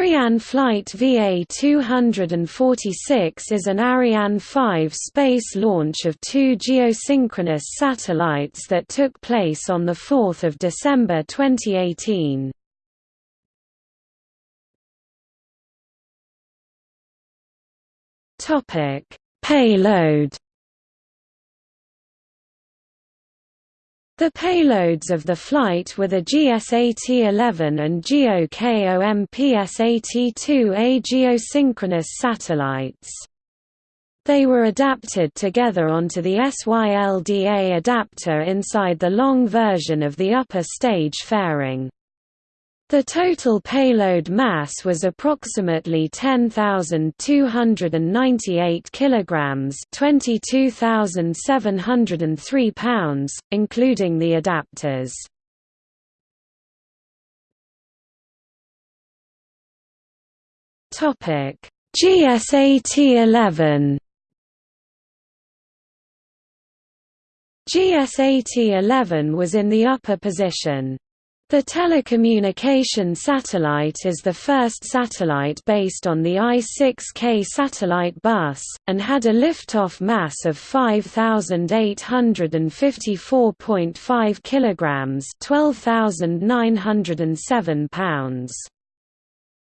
Ariane Flight VA-246 is an Ariane 5 space launch of two geosynchronous satellites that took place on 4 December 2018. Payload The payloads of the flight were the GSAT-11 and GEOCOMPSAT-2A geosynchronous satellites. They were adapted together onto the SYLDA adapter inside the long version of the upper stage fairing. The total payload mass was approximately 10,298 kilograms, 22,703 pounds, including the adapters. Topic: GSAT-11 GSAT-11 was in the upper position. The telecommunication satellite is the first satellite based on the I-6K satellite bus, and had a liftoff mass of 5,854.5 kilograms (12,907 pounds).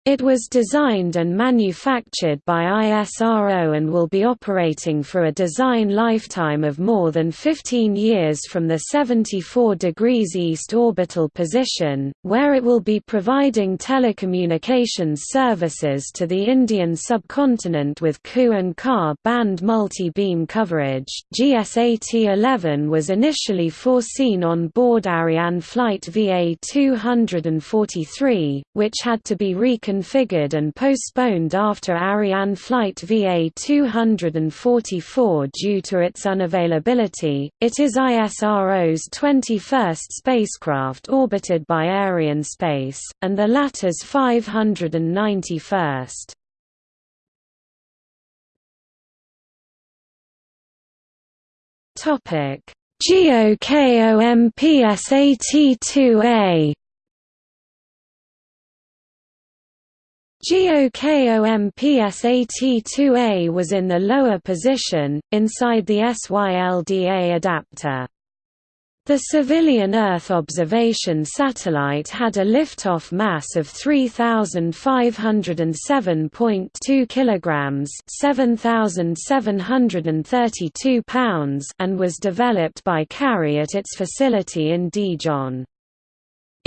It was designed and manufactured by ISRO and will be operating for a design lifetime of more than 15 years from the 74 degrees east orbital position, where it will be providing telecommunications services to the Indian subcontinent with Ku and Ka band multi-beam coverage. GSAT-11 was initially foreseen on board Ariane flight VA-243, which had to be reconfigured reconfigured and postponed after Ariane flight VA-244 due to its unavailability. It is ISRO's 21st spacecraft orbited by Arianespace, and the latter's 591st. Topic: GEOCOMPSAT-2A GEOCOMPSAT-2A was in the lower position, inside the SYLDA adapter. The civilian Earth observation satellite had a liftoff mass of 3507.2 kilograms, 7732 pounds, and was developed by KARI at its facility in Daejeon.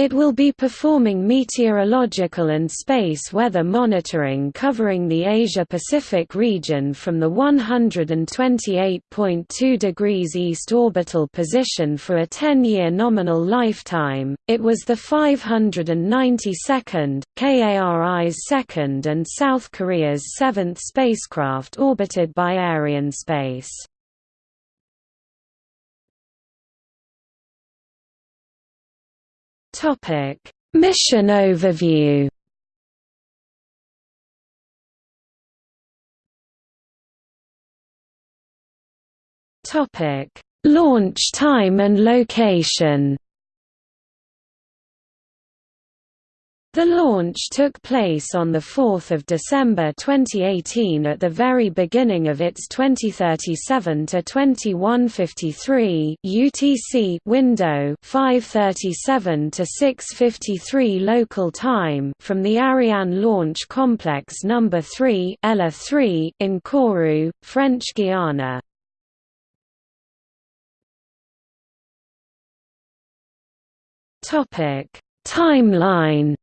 It will be performing meteorological and space weather monitoring covering the Asia-Pacific region from the 128.2 degrees east orbital position for a 10-year nominal lifetime. It was the 592nd, KARI's second and South Korea's seventh spacecraft orbited by Arianespace. Topic: Mission overview. Topic: Launch time and location. The launch took place on 4 December 2018 at the very beginning of its 2037–2153 UTC window 537 to 653 local time from the Ariane Launch Complex No. 3 ELA-3 in Kourou, French Guiana. Timeline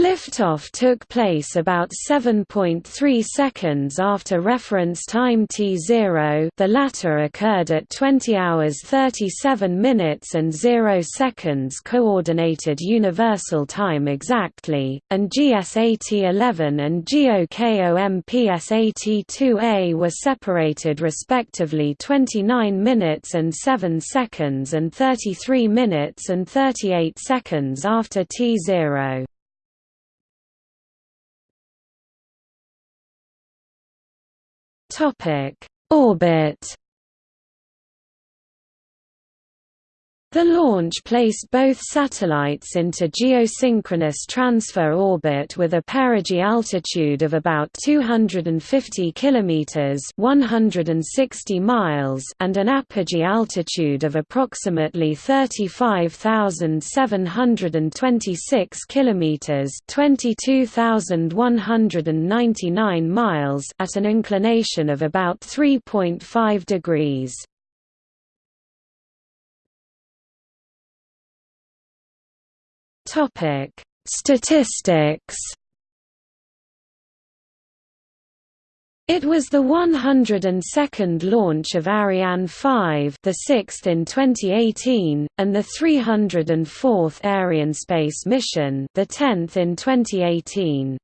Liftoff took place about 7.3 seconds after reference time T0 the latter occurred at 20 hours 37 minutes and 0 seconds Coordinated Universal Time exactly, and GSAT-11 and GEOCOMPSAT-2A were separated respectively 29 minutes and 7 seconds and 33 minutes and 38 seconds after T0. Topic: Orbit. The launch placed both satellites into geosynchronous transfer orbit with a perigee altitude of about 250 kilometers (160 miles) and an apogee altitude of approximately 35,726 kilometers (22,199 miles) at an inclination of about 3.5 degrees. Topic: Statistics. It was the 102nd launch of Ariane 5, the 6th in 2018, and the 304th Arianespace mission, the 10th in 2018.